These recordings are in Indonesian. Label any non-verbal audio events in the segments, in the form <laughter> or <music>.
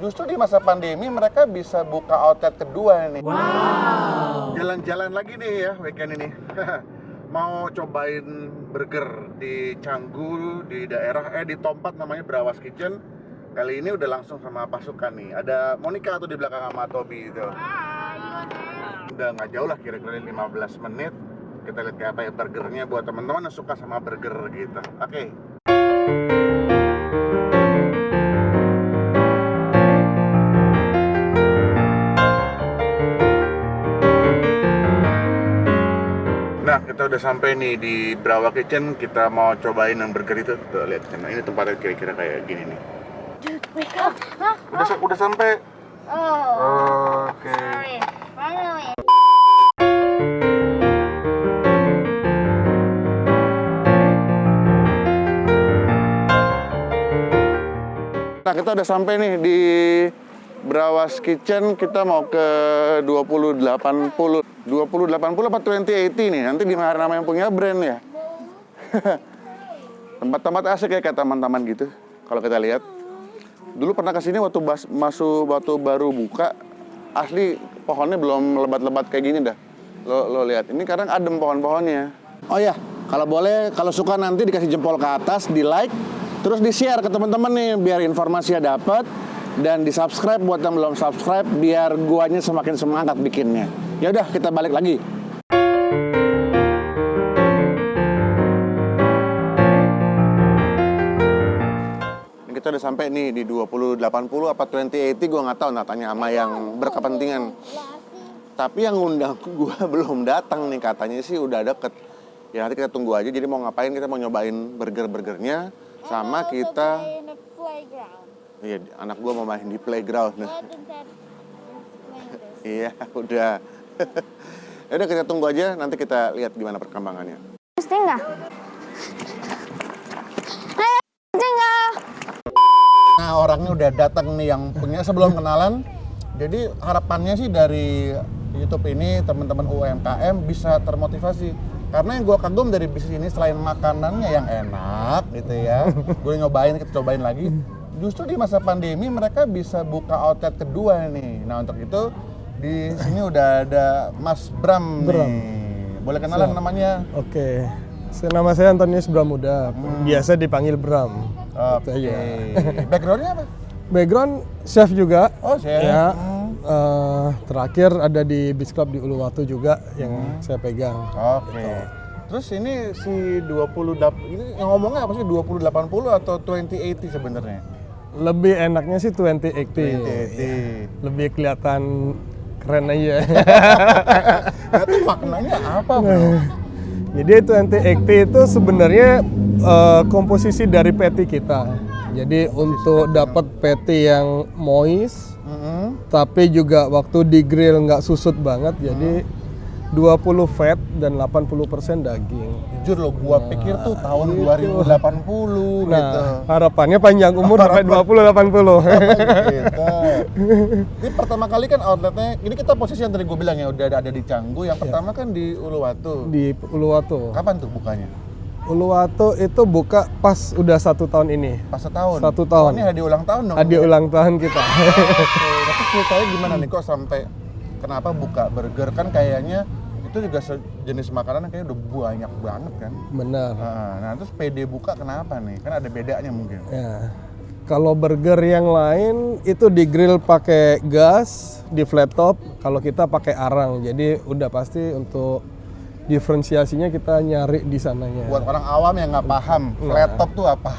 justru di masa pandemi mereka bisa buka outlet kedua nih. Wow. Jalan-jalan lagi nih ya weekend ini. <laughs> Mau cobain burger di Canggu di daerah eh di Tompat namanya Brawas Kitchen. Kali ini udah langsung sama pasukan nih. Ada Monica tuh di belakang sama Tobi itu. Udah nggak jauh lah kira-kira 15 menit. Kita lihat kayak apa ya burgernya buat teman-teman yang suka sama burger gitu. Oke. Nah, kita udah sampai nih di Brawa Kitchen. Kita mau cobain yang burger itu. Tuh, lihat sana. Ini tempatnya kira-kira kayak gini nih. Up. Huh? Udah udah sampai. Oh, Oke. Finally. Nah, kita udah sampai nih di Brawas Kitchen. Kita mau ke 2080. 2080 apa 2080 nih? Nanti di nama yang punya brand ya? <laughs> Tempat-tempat asik ya kayak taman-taman gitu. Kalau kita lihat. Dulu pernah ke sini waktu bas, masuk waktu baru buka. Asli pohonnya belum lebat-lebat kayak gini dah. Lo, lo lihat. Ini kadang adem pohon-pohonnya. Oh ya, kalau boleh, kalau suka nanti dikasih jempol ke atas, di like, terus di share ke teman-teman nih biar informasinya dapat dan di subscribe buat yang belum subscribe biar guanya semakin semangat bikinnya. Ya udah kita balik lagi. Ini kita udah sampai nih di 2080 apa 2080 gue nggak tahu nah tanya sama yang berkepentingan. Tapi yang ngundang <laughs> gue belum datang nih katanya sih udah deket. Ya nanti kita tunggu aja. Jadi mau ngapain kita mau nyobain burger-burgernya sama kita. playground. Iya anak gue mau main di playground. Iya udah. ya udah kita tunggu aja nanti kita lihat gimana perkembangannya. Hey, Stinga. Nah orangnya udah datang nih yang punya sebelum kenalan. Jadi harapannya sih dari YouTube ini teman-teman UMKM bisa termotivasi. Karena yang gue kagum dari bisnis ini selain makanannya yang enak gitu ya, gue nyobain kita cobain lagi. Justru di masa pandemi mereka bisa buka outlet kedua nih. Nah untuk itu di sini <laughs> udah ada Mas Bram, Bram. nih. Boleh kenalan Siap. namanya? Oke, Saya- nama saya Antonius Bramuda, biasa dipanggil Bram. Oke. Itu aja. <laughs> Backgroundnya apa? Background chef juga. Oh chef. Ya. Hmm. eh, terakhir ada di Beach Club di Uluwatu juga yang Hmm. saya pegang. Oke. Terus ini si 20 dap ini yang ngomongnya apa sih 2080 atau 2080 sebenarnya? Lebih enaknya sih 2080. 2080. Lebih kelihatan keren aja. <laughs> Itu maknanya apa, Bro? <laughs> Jadi 2080 itu sebenarnya eh, komposisi dari patty kita. Jadi untuk dapat patty yang moist, Mm-mm. tapi juga waktu di grill nggak susut banget, jadi 20 fat dan 80% daging. Jujur loh, gua pikir tuh tahun 2080 gitu. Nah, harapannya panjang umur sampai 20 80. <laughs> gitu. Ini pertama kali kan outletnya, ini kita posisi yang tadi gue bilang ya udah ada, ada di Canggu. Yang pertama kan di Uluwatu. Di Uluwatu. Kapan tuh bukanya? Uluwatu itu buka pas udah satu tahun ini. Pas setahun. Satu Oh, tahun. ini hadiah ulang tahun dong. Hadiah ulang tahun kita. Oke, tapi ceritanya gimana nih kok sampai kenapa buka burger kan kayaknya itu juga sejenis makanan kayaknya udah banyak banget kan. Benar. Nah, nah terus PD buka kenapa nih? Kan ada bedanya mungkin. Ya. Kalau burger yang lain itu di grill pakai gas, di flat top. Kalau kita pakai arang. Jadi udah pasti untuk diferensiasinya kita nyari di sananya. Buat orang awam yang nggak paham, flat top tuh apa?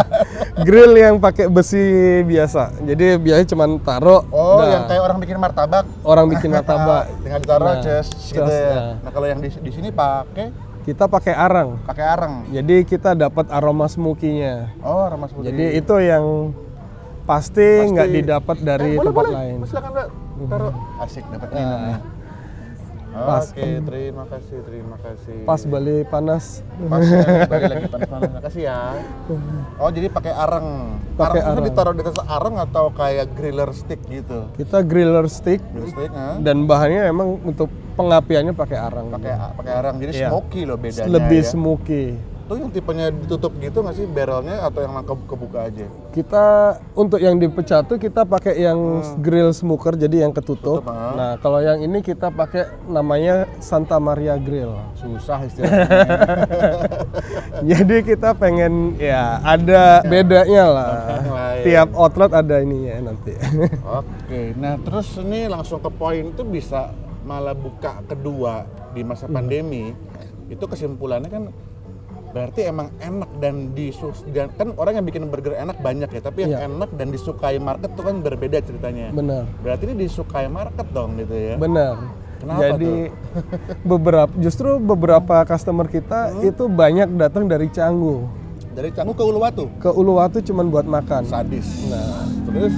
<laughs> grill yang pakai besi biasa. Jadi biasanya cuma taruh. Oh, udah. yang kayak orang bikin martabak. orang bikin martabak. <laughs> Tinggal ditaruh Nah, ces gitu ces, ya. nah. Nah, kalau yang di, di sini pakai Kita pakai arang. pakai arang. Jadi kita dapat aroma smoky-nya. Oh, remas putih. Jadi itu yang pasti nggak didapat dari Eh, boleh, tempat boleh. lain. Silakan, Mbak. Taruh. Asik dapat Nah, minum ya. Pas. Oke, terima kasih, terima kasih. Pas Bali panas. Pas ya, balik lagi panas-panas. Makasih ya. <laughs> Oh, jadi pakai arang. Pakai arang. itu ditaruh di atas arang atau kayak griller stick gitu? Kita griller stick Griller stick, ha? dan bahannya emang untuk pengapiannya pakai arang. pakai pakai arang. Jadi Iya. smoky loh bedanya Lebih ya. smoky. Pecatu yang tipenya ditutup gitu nggak sih barrelnya atau yang ke kebuka aja? Kita untuk yang di pecatu kita pakai yang grill smoker jadi yang ketutup. Tutup, ah. Nah, kalau yang ini kita pakai namanya Santa Maria Grill. Susah <laughs> istilahnya. jadi kita pengen ya ada bedanya lah. Tiap outlet ada ininya nanti. <laughs> Oke, nah terus ini langsung ke poin itu bisa malah buka kedua di masa pandemi. Itu kesimpulannya kan berarti emang enak dan disus dan kan orang yang bikin burger enak banyak ya, tapi yang Iya. enak dan disukai market tuh kan berbeda ceritanya. Benar. Berarti ini disukai market dong gitu ya. Benar. Kenapa Jadi <laughs> beberapa justru beberapa customer kita itu banyak datang dari Canggu. Dari Canggu ke Uluwatu. Ke Uluwatu cuman buat makan. Sadis. Nah, Terus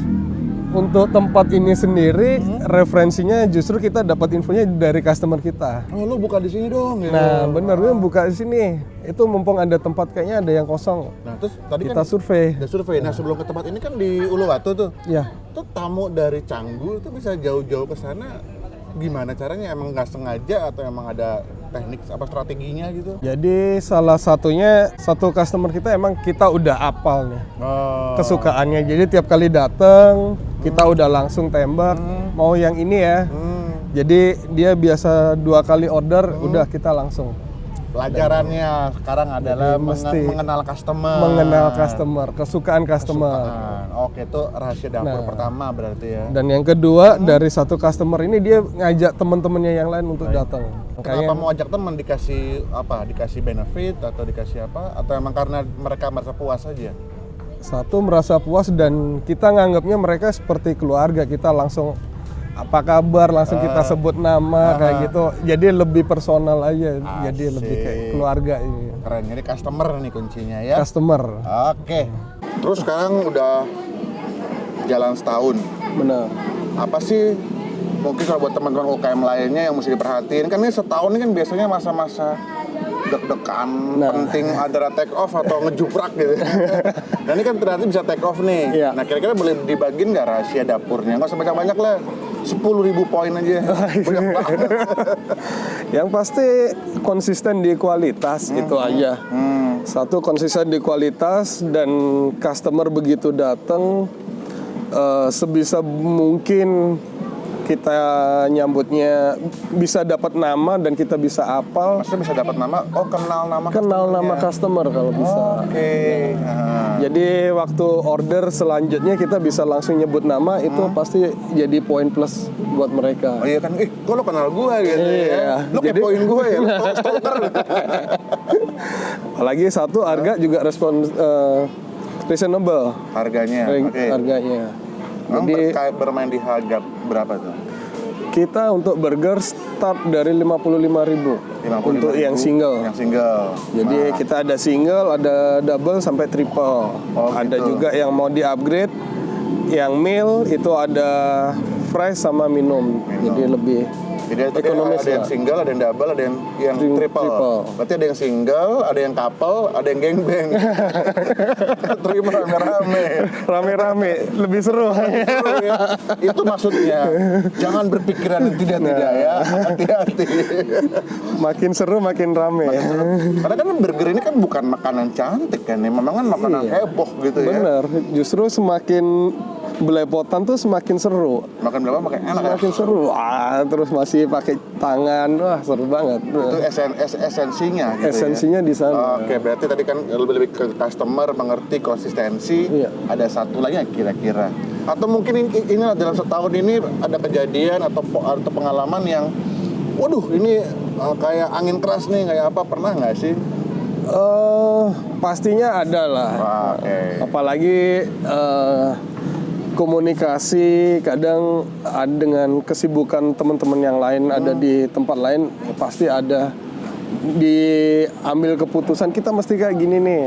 untuk tempat ini sendiri referensinya justru kita dapat infonya dari customer kita. oh lu buka di sini dong gitu. Nah, bener lu buka di sini. Itu mumpung ada tempat kayaknya ada yang kosong. Nah, terus tadi Kita kan survei. ada survei. Nah, sebelum ke tempat ini kan di Uluwatu tuh. Ya, Tuh tamu dari Canggu itu bisa jauh-jauh ke sana gimana caranya? Emang nggak sengaja atau emang ada teknik apa strateginya gitu? jadi salah satunya satu customer kita emang kita udah apal nih Oh. kesukaannya. Jadi tiap kali datang kita udah langsung tembak mau yang ini ya. Hmm. Jadi dia biasa dua kali order udah kita langsung Pelajarannya sekarang adalah Jadi menge- mesti mengenal customer. mengenal customer, kesukaan customer. Kesukaan. Oke, itu rahasia dapur Nah. pertama berarti ya. Dan yang kedua dari satu customer ini dia ngajak teman-temannya yang lain untuk datang. Kenapa mau ajak teman dikasih apa? Dikasih benefit atau dikasih apa? Atau emang karena mereka merasa puas aja? Satu merasa puas dan kita nganggapnya mereka seperti keluarga. Kita langsung apa kabar langsung kita sebut nama kayak gitu. Jadi lebih personal aja. Jadi lebih kayak Asik. keluarga ini. Keren, jadi customer nih kuncinya ya. Customer. Oke. Terus sekarang udah jalan setahun. Benar. Apa sih mungkin kalau buat teman-teman UKM lainnya yang mesti diperhatiin kan ini setahun ini kan biasanya masa-masa deg-degan Nah. penting ada take off atau ngejuprak gitu <laughs> nah ini kan ternyata bisa take off nih Iya. nah kira-kira boleh dibagiin nggak rahasia dapurnya nggak usah banyak-banyak lah 10.000 ribu poin aja <laughs> banyak banget <laughs> Yang pasti konsisten di kualitas itu aja. hmm. Satu konsisten di kualitas dan customer begitu datang eh, sebisa mungkin kita nyambutnya bisa dapat nama dan kita bisa apal. Maksudnya bisa dapat nama? Oh kenal nama kenal nama customer kalau bisa. oke. Nah. Jadi waktu order selanjutnya kita bisa langsung nyebut nama itu pasti jadi poin plus buat mereka. Oh iya kan, eh kok lo kenal gue gitu Iya, ya Lo jadi- kepoin gue ya, <laughs> lo stalker. Apalagi satu harga juga respon eh, reasonable. Harganya, Harga- oke. harganya. Emang Jadi bermain di harga berapa tuh? kita untuk burger start dari 55.000 55.000 untuk yang single. Yang single Jadi kita ada single, ada double sampai triple. Oh, ada gitu. juga yang mau di upgrade. Yang meal itu ada fries sama minum. Jadi lebih Jadi Ekonomis ada yang lah. single, ada yang double, ada yang, yang Tri- triple. triple. Berarti ada yang single, ada yang couple, ada yang gangbang <laughs> Terima rame-rame rame-rame, lebih seru. Seru ya. Itu maksudnya Jangan berpikiran yang tidak-tidak ya Hati-hati makin seru makin rame. Karena kan burger ini kan bukan makanan cantik kan ya Memang kan makanan Iya. heboh gitu ya Bener, justru semakin belepotan tuh semakin seru. Makan berapa makan enak ya Makin seru. Wah, terus masih pakai tangan. Wah, seru banget. itu esen, es- esensinya gitu Esensinya ya. di sana. Oke, berarti tadi kan lebih lebih ke customer mengerti konsistensi. Iya. Ada satu lagi kira-kira? Atau mungkin ini, ini dalam setahun ini ada kejadian atau atau pengalaman yang, waduh ini uh, kayak angin keras nih, kayak apa pernah nggak sih? Eh, pastinya ada lah. Oke. Apalagi eh, komunikasi kadang ada dengan kesibukan teman-teman yang lain ada di tempat lain ya pasti ada diambil keputusan kita mesti kayak gini nih.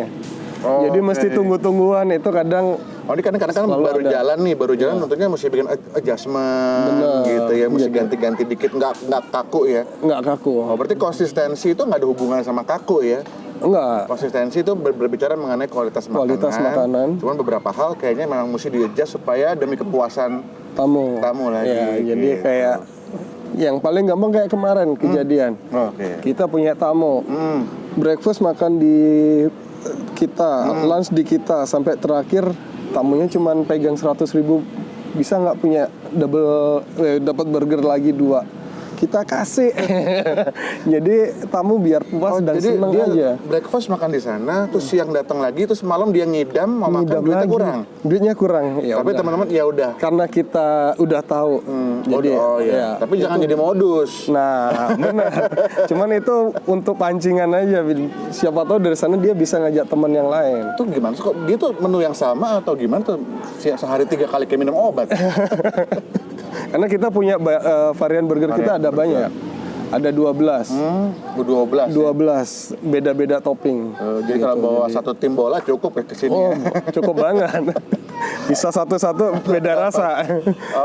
Oh, Jadi mesti oke. tunggu-tungguan itu kadang Oh ini kadang-kadang kan Selalu baru ada. jalan nih, baru jalan tentunya mesti bikin ad- adjustment Bener. gitu ya, mesti ganti-ganti dikit, nggak nggak kaku ya. nggak kaku. Oh berarti konsistensi itu nggak ada hubungan sama kaku ya? Enggak. Konsistensi itu ber- berbicara mengenai kualitas, Kualitas makanan. Cuman beberapa hal kayaknya memang mesti di-adjust supaya demi kepuasan Tamu. tamu lagi. Ya, jadi gitu. kayak yang paling gampang kayak kemarin kejadian. Oke. Kita punya tamu. Hmm. breakfast makan di eh, kita, lunch di kita sampai terakhir tamunya cuman pegang 100 ribu bisa nggak punya double eh, dapat burger lagi dua kita kasih <laughs> jadi tamu biar puas dan Oh, Jadi seneng dia aja breakfast makan di sana, terus siang datang lagi, terus malam dia ngidam mau makan Ngidam duitnya lagi. kurang. duitnya kurang ya Tapi teman-teman ya udah. karena kita udah tahu Hmm, jadi oh, iya. ya, Tapi jangan jadi modus. Nah, <laughs> benar. Cuman itu untuk pancingan aja. Siapa tahu dari sana dia bisa ngajak teman yang lain. Itu gimana kok dia tuh menu yang sama atau gimana tuh Se- sehari tiga kali kayak minum obat? <laughs> Karena kita punya eh, varian burger kita ada banyak. Ada 12. Hmm, 12. 12 beda-beda topping. Eh, jadi kalau bawa satu tim bola cukup ya ke sini. Oh, cukup banget. <laughs> Bisa satu-satu beda rasa.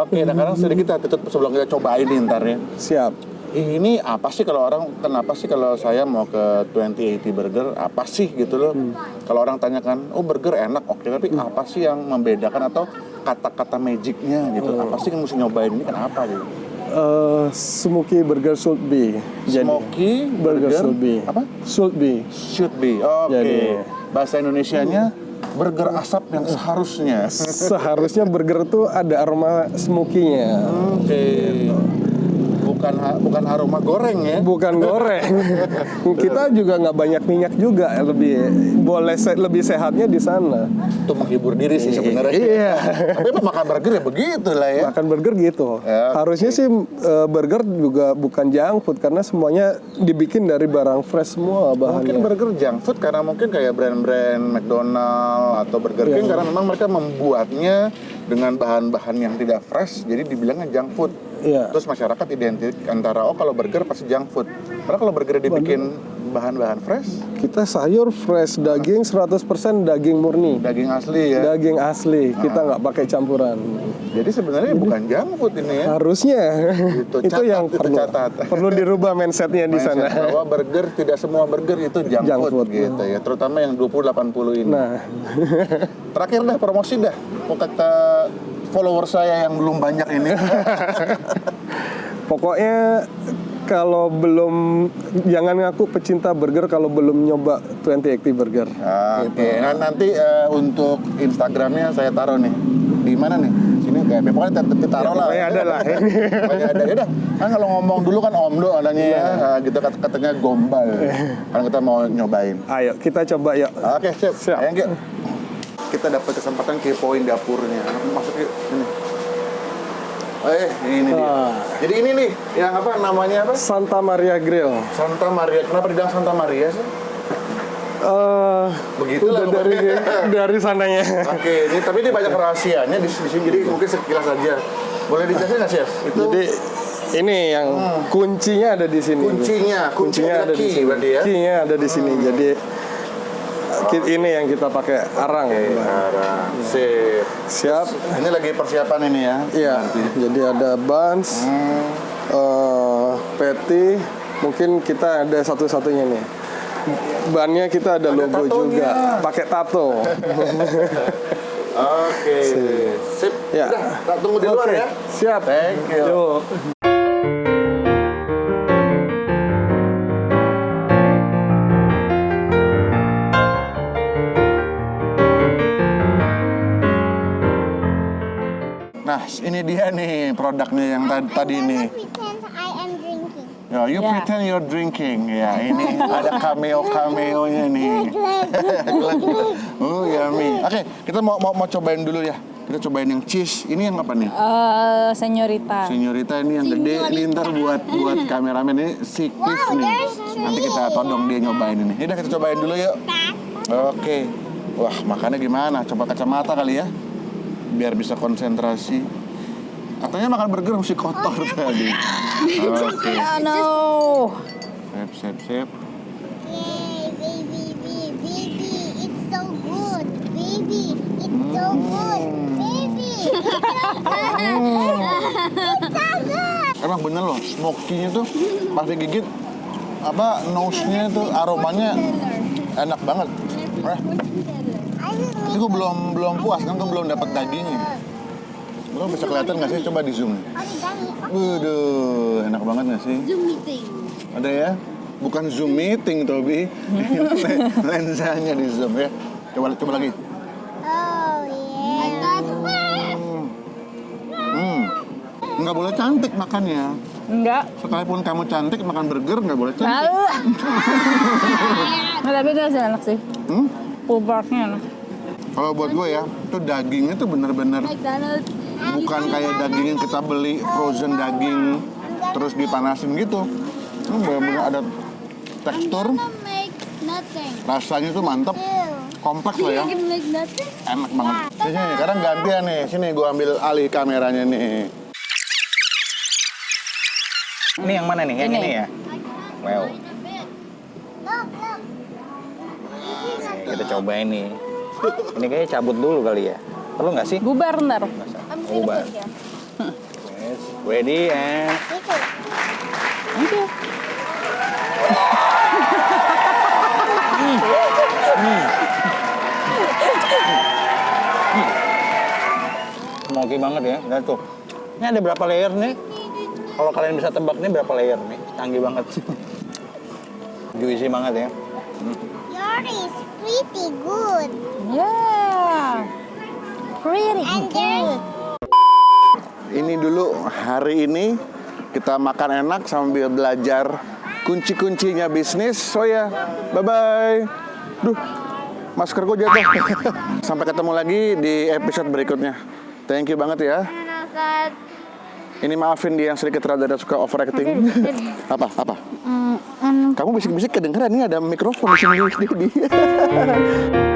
Oke, nah sekarang sedikit kita tutup sebelum kita cobain nih ntar ya. Siap. Ini apa sih kalau orang kenapa sih kalau saya mau ke 2080 Burger apa sih gitu loh? Kalau orang tanyakan, oh burger enak, oke tapi apa sih yang membedakan atau kata-kata magicnya gitu? Apa sih yang mesti nyobain ini kenapa gitu? Eh, smoky burger should be. Jadi, Smoky burger, should be. apa? Should be. Should be. Oke. Jadi- Bahasa Indonesianya burger asap yang seharusnya. Seharusnya burger tuh ada aroma smoky-nya. Oke. Bukan ha- bukan aroma goreng ya. Bukan goreng. <laughs> Kita juga nggak banyak minyak juga, lebih boleh se- lebih sehatnya di sana. Itu menghibur diri sih sebenarnya. Iya. Tapi makan burger ya begitu lah ya. Makan burger gitu. Ya, oke. Harusnya sih eh, burger juga bukan junk food karena semuanya dibikin dari barang fresh semua Mungkin bahannya. burger junk food karena mungkin kayak brand-brand McDonald atau Burger Iya. King karena memang mereka membuatnya dengan bahan-bahan yang tidak fresh jadi dibilangnya junk food. Iya. Terus masyarakat identik antara oh kalau burger pasti junk food. Padahal kalau burger dibikin bahan-bahan fresh, Kita sayur fresh, daging 100% daging murni. daging asli ya. Daging asli, kita nggak pakai campuran. Jadi sebenarnya bukan junk food ini ya. Harusnya Itu, itu catat, yang itu perlu catat. perlu dirubah mindsetnya di sana. Mindset bahwa burger tidak semua burger itu junk, Junk food, food. gitu ya. Terutama yang 20 80 ini. Nah, Terakhir dah promosi dah. Kok kata follower saya yang belum banyak ini. <laughs> pokoknya kalau belum jangan ngaku pecinta burger kalau belum nyoba 2080 Burger. Oke, nah nanti eh, untuk Instagramnya saya taruh nih. Di mana nih? Sini kayak pokoknya taruh Ya, lah. pokoknya ada lah. <laughs> pokoknya ada. Yaudah, kan kalau ngomong dulu kan Omdo adanya ya, Nah, gitu kat- katanya gombal. <laughs> kan kita mau nyobain. Ayo kita coba yuk. Oke, siap. Siap. Ayo. Kita dapat kesempatan kepoin dapurnya. Yuk. Ini. Eh, ini. Ah. Jadi ini nih, yang apa namanya apa? Santa Maria Grill. Santa Maria. Kenapa dibilang Santa Maria sih? Eh, Begitulah udah dari <laughs> dari sananya. Oke, ini tapi ini banyak rahasianya di, di sini. Jadi mungkin sekilas saja. Boleh dijelasin nggak, Chef? Itu Jadi ini yang kuncinya ada di sini. kuncinya, kuncinya Kuncinya ada di sini. berarti ya. Key-nya ada di sini. Jadi ki- ini yang kita pakai arang. Sekarang, sip. Siap. Ini lagi persiapan ini ya. Iya. Jadi ada buns, Hmm. eh patty, mungkin kita ada satu-satunya nih. Bannya kita ada, logo tatonya. juga, pakai tato. <laughs> Oke, sip. Ya. Udah, tunggu di luar Oke, ya. Siap. Thank you. Yuk. Nah, ini dia nih produknya yang tadi, tadi I am drinking. Ya, you Ya. pretend you're drinking. Ya, ini ada cameo-cameonya nih. <laughs> oh, yummy. Oke, kita mau, mau mau cobain dulu ya. Kita cobain yang cheese. Ini yang apa nih? Eh, senyorita. Senyorita ini yang gede. Ini ntar buat buat kameramen ini si Cliff nih. Nanti kita todong dia nyobain ini. Yaudah kita cobain dulu yuk. Oke. Wah, makannya gimana? Coba kacamata kali ya. Biar bisa konsentrasi. Katanya makan burger mesti kotor <laughs> tadi. Oke. Oh no. Sip, sip, sip. Yay, baby, baby, baby, it's so good. Baby, it's so good. Baby, <laughs> it's so good. Emang bener loh, smoky-nya tuh pas digigit apa nose-nya tuh aromanya enak banget. Eh, I will ini gue belum belum puas kan gue belum dapat dagingnya. Lo bisa kelihatan nggak sih? Coba di zoom. Waduh, enak banget nggak sih? Zoom meeting. Ada ya? Bukan Zoom meeting, Tobi. <laughs> Lensanya di zoom ya. Coba coba lagi. Oh yeah. Hmm. Nggak boleh cantik makannya. Enggak. Sekalipun kamu cantik makan burger nggak boleh cantik. Tahu. <laughs> Nah, tapi itu enak sih. Hmm? Pulled porknya enak. Kalau buat gue ya, itu dagingnya tuh bener-bener bukan kayak daging yang kita beli frozen daging terus dipanasin gitu. Ini bener-bener ada tekstur, rasanya tuh mantep, kompleks lah ya. Enak banget. Sini, sini, sekarang gantian nih. Sini gue ambil alih kameranya nih. Ini yang mana nih? Yang Ini. ini, ya? Wow. Look. Kita coba ini. Ini kayaknya cabut dulu kali ya. Perlu nggak sih? Bubar ntar. Ubah. Yes. Ready and Itu. Thank you. smoky banget ya. Lihat tuh. Ini ada berapa layer nih? Kalau kalian bisa tebak nih berapa layer nih? Canggih banget. <laughs> Juicy banget ya. Yours is pretty good. Yeah. Pretty And good. Ini dulu hari ini kita makan enak sambil belajar kunci-kuncinya bisnis. So ya, bye-bye. Duh, masker gue jatuh. <laughs> Sampai ketemu lagi di episode berikutnya. Thank you banget ya. Ini maafin dia yang sedikit rada suka overacting. <laughs> apa? Apa? Kamu bisik-bisik kedengeran. Ini ada mikrofon di sini. di- di- <laughs>